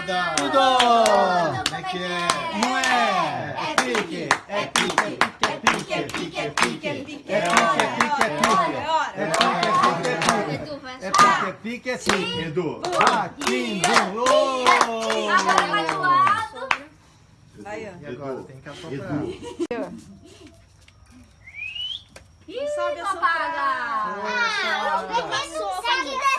nada. Tudo! Como é que é? Não é? É pique, é pique, é pique, é pique, é pique, é pique, é pique, é pique, é pique, é pique, é pique, é pique, é pique, é pique, é pique, Edu. Aqui, oh! Agora vai do lado. Aí, ó. E agora tem que assoprar. Edu. Ih, Sobe a apaga. Ah, o pequeno tem que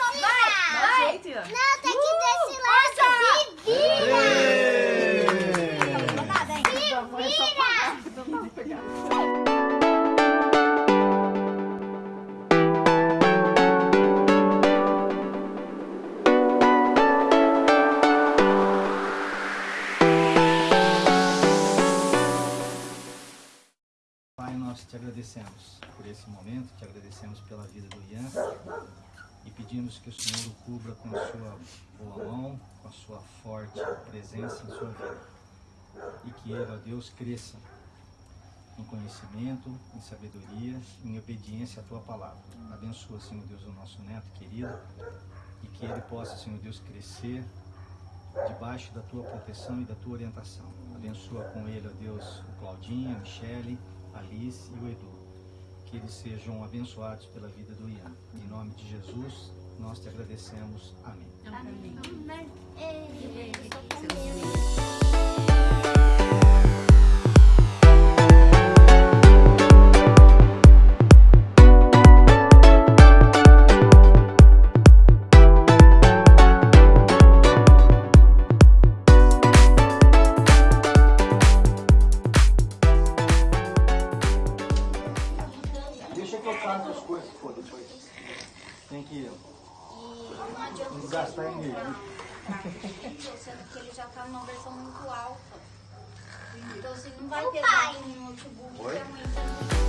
te agradecemos por esse momento, te agradecemos pela vida do Ian e pedimos que o Senhor o cubra com a sua boa mão, com a sua forte presença em sua vida. E que ele, ó Deus, cresça em conhecimento, em sabedoria, em obediência à tua palavra. Abençoa, Senhor Deus, o nosso neto querido e que ele possa, Senhor Deus, crescer debaixo da tua proteção e da tua orientação. Abençoa com ele, ó Deus, o Claudinho, a Michele, Alice e o Edu. Que eles sejam abençoados pela vida do Ian. Em nome de Jesus, nós te agradecemos. Amém. Deixa numa versão muito alta. Então, assim, não vai ter pai. no notebook Oi? que é ruim